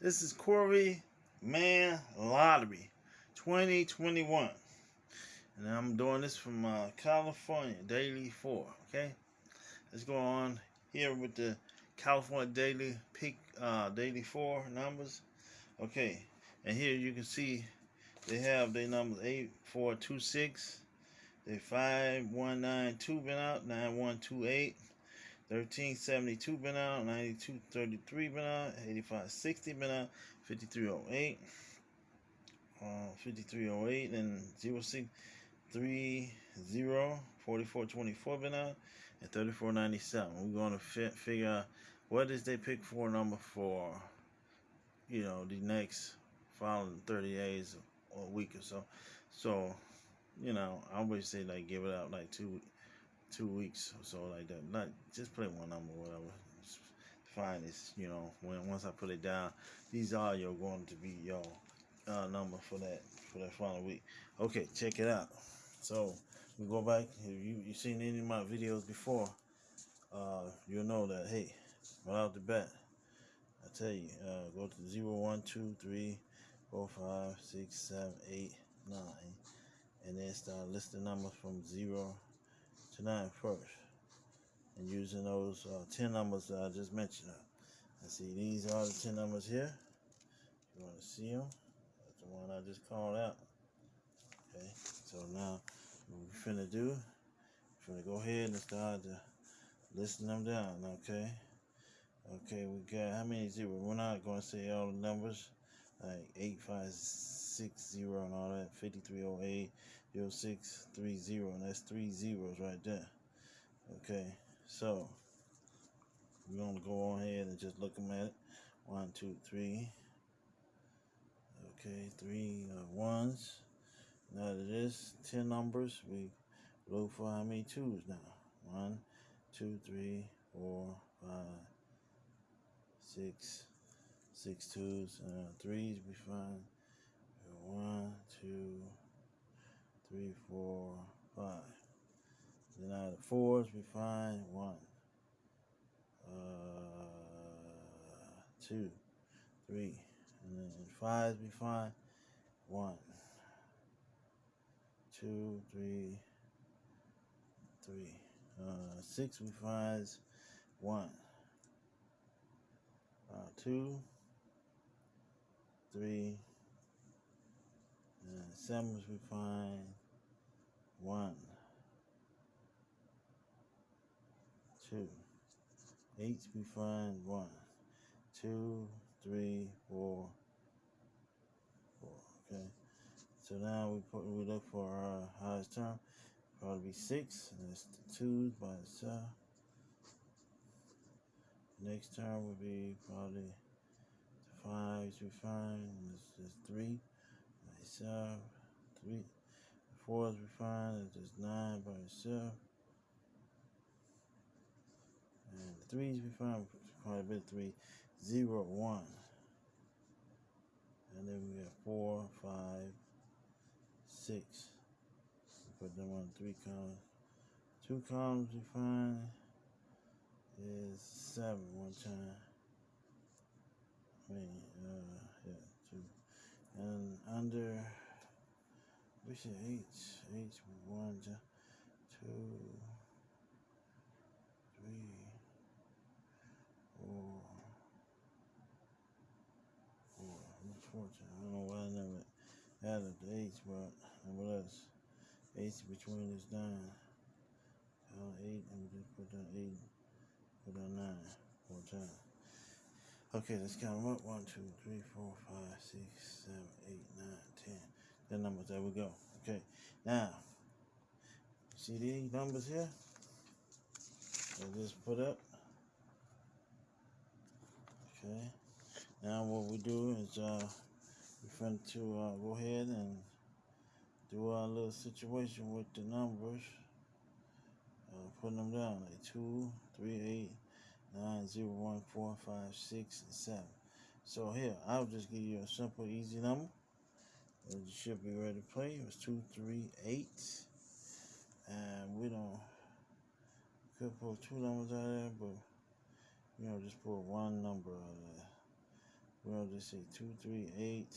This is Corey Man Lottery 2021. And I'm doing this from uh, California, Daily 4. Okay? Let's go on here with the California Daily Peak uh, Daily 4 numbers. Okay. And here you can see they have their numbers 8426. They 5192 been out, 9128. 1372 been out, 9233 been out, 8560 been out, 5308, uh, 5308, and 0630, 4424 been out, and 3497. We're going to fi figure out what is they pick for number for, you know, the next following 30 days or a week or so. So, you know, I always say like give it out like two two weeks or so like that. Not just play one number, whatever. It's fine. It's you know when once I put it down, these are your going to be your uh, number for that for that final week. Okay, check it out. So we go back. If you you seen any of my videos before, uh, you'll know that hey, right out the bat, I tell you, uh, go to zero, one, two, three, four, five, six, seven, eight, nine, and then start listing numbers from zero to 9 first. And using those uh, 10 numbers that I just mentioned. I see these are the 10 numbers here. You want to see them? That's the one I just called out. Okay, so now what we're finna do, we're finna go ahead and start to listing them down, okay? Okay, we got how many zeros? We're not going to say all the numbers like 8560 and all that, 5308, 0630, and that's three zeros right there. Okay, so we're to go on ahead and just look them at it. One, two, three. Okay, three uh, ones. Now that is 10 numbers, we look for how many twos now. One, two, three, four, five, six, six twos, uh, threes we find one, two, three, four, five. Then out of the fours we find one, uh, two, three, and then fives we find one, two, three, three. Uh, six we find one, uh, two three, and sevens we find one, two, eights we find one, two, three, four, four. Okay. So now we put we look for our highest term. Probably be six, and the twos by itself. Next term would be probably fives we find this is three by itself. Three fours we find is just nine by itself. And the threes we find quite a bit three, zero, one. And then we have four, five, six. Put them on three columns. Two columns we find is seven one time. I mean, uh, yeah, two. And under, we should H, H one, two, three, four, four. What's fortune? I don't know why I never added the H, but what else? H between is nine. Count eight, and we just put down eight, put down nine, four times. Okay, let's count them up. One, two, three, four, five, six, seven, eight, nine, ten. The numbers. There we go. Okay. Now, see these numbers here? I just put up. Okay. Now what we do is uh, we're going to uh, go ahead and do our little situation with the numbers. Uh, putting them down like two, three, eight nine zero one four five six and seven. So here, I'll just give you a simple, easy number. You should be ready to play. It was two, three, eight. And we don't could pull two numbers out of there, but you know, just pull one number out of there. We'll just say two three eight.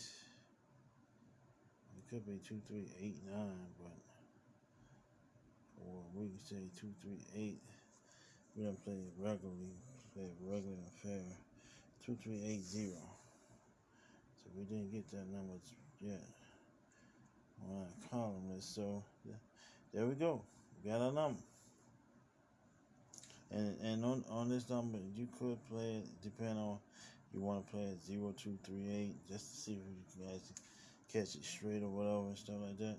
It could be two three eight nine, but or we can say two three eight. We don't play it regularly, play it regular and fair. Two three eight zero. So we didn't get that number yet on our column list. So there we go. We got a number. And and on, on this number you could play it depending on you want to play it zero two three eight just to see if you can actually catch it straight or whatever and stuff like that.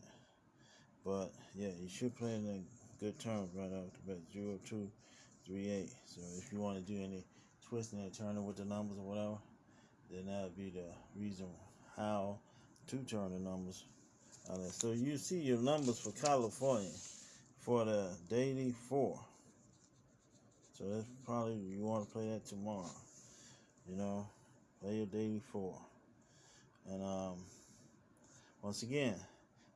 But yeah, you should play it in good terms right off the bat. Zero two three eight. So if you want to do any twisting and turning with the numbers or whatever, then that would be the reason how to turn the numbers. So you see your numbers for California for the daily four. So that's probably you want to play that tomorrow. You know, play your daily four. And um, once again,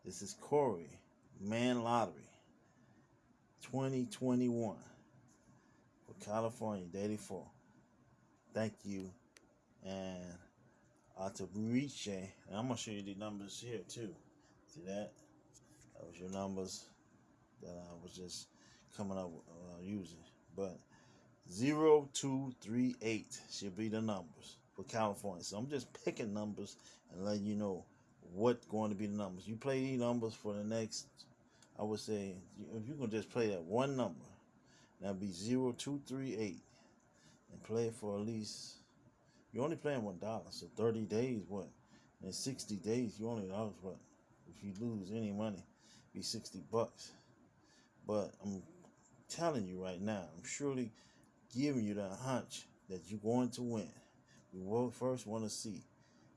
this is Corey Man Lottery 2021 for California Daily 4. Thank you. And Atabuiche. And I'm going to show you the numbers here too. That? That was your numbers that I was just coming up uh, using. But 0238 should be the numbers for California. So I'm just picking numbers and letting you know what going to be the numbers. You play these numbers for the next, I would say, if you can just play that one number, that'd be 0238 and play it for at least, you're only playing one dollar. So 30 days, what? In 60 days, you only lost what? If you lose any money, be 60 bucks. But I'm telling you right now, I'm surely giving you that hunch that you're going to win. We will first want to see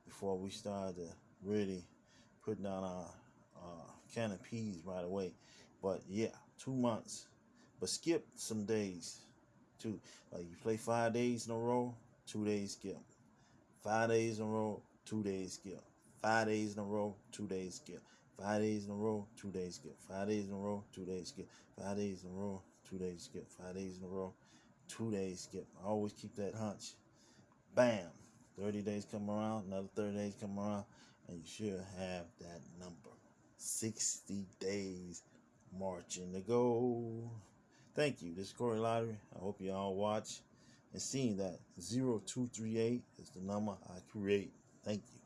before we start to really put down our uh, can of peas right away. But yeah, two months. But skip some days too. Like you play five days in a row, two days skip. Five days in a row, two days skip. Five days in a row, two days skip. Five days in a row, two days skip. Five days in a row, two days skip. Five days in a row, two days skip. Five days in a row, two days skip. I always keep that hunch. Bam. 30 days come around, another 30 days come around, and you should have that number. 60 days marching to go. Thank you. This is Corey Lottery. I hope you all watch and seeing that 0238 is the number I create. Thank you.